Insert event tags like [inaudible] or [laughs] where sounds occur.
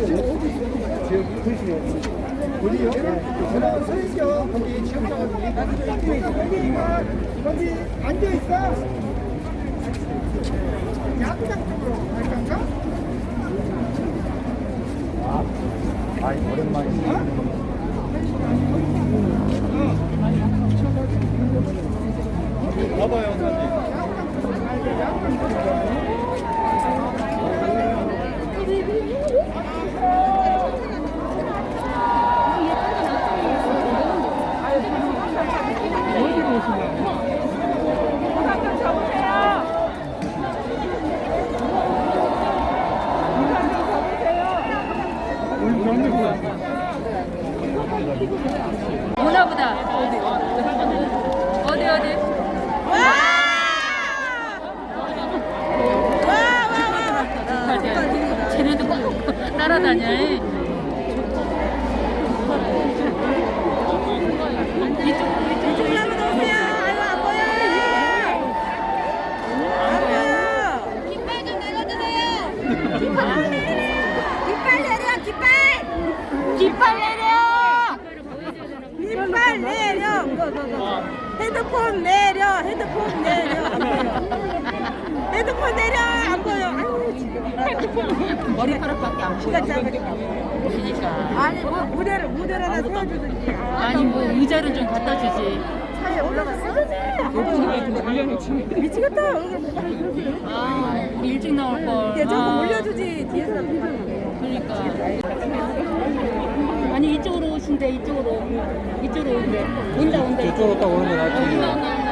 지역장 거기 거기 앉아있어 양장 쪽으로 갈까? 아, 오랜만이네. 봐봐요, 사진. 오나 보다. 어디 어디? 와! 쟤네도 꼭 따라다녀. 깃발 [laughs] 좀 내려주세요. 깃발 내려, 깃발 내려! 깃발 내려. 핸드폰 내려, 핸드폰 내려. 핸드폰 내려, 안 보여. 머리카락밖에 안 보여. 그러니까. 아니, 뭐 무대를, 무대를 하나 세워주든지. 아, 아니 뭐 의자를 좀 갖다 주지. 올라갔어. 미치겠다. 아, 일찍 나올 걸. 야, 저거 아, 올려주지. 뒤에서. 그러니까. 아니 이쪽으로 오신대 이쪽으로 이쪽으로 온대. 온다 온다. 이쪽으로 딱 오는 게 낫지.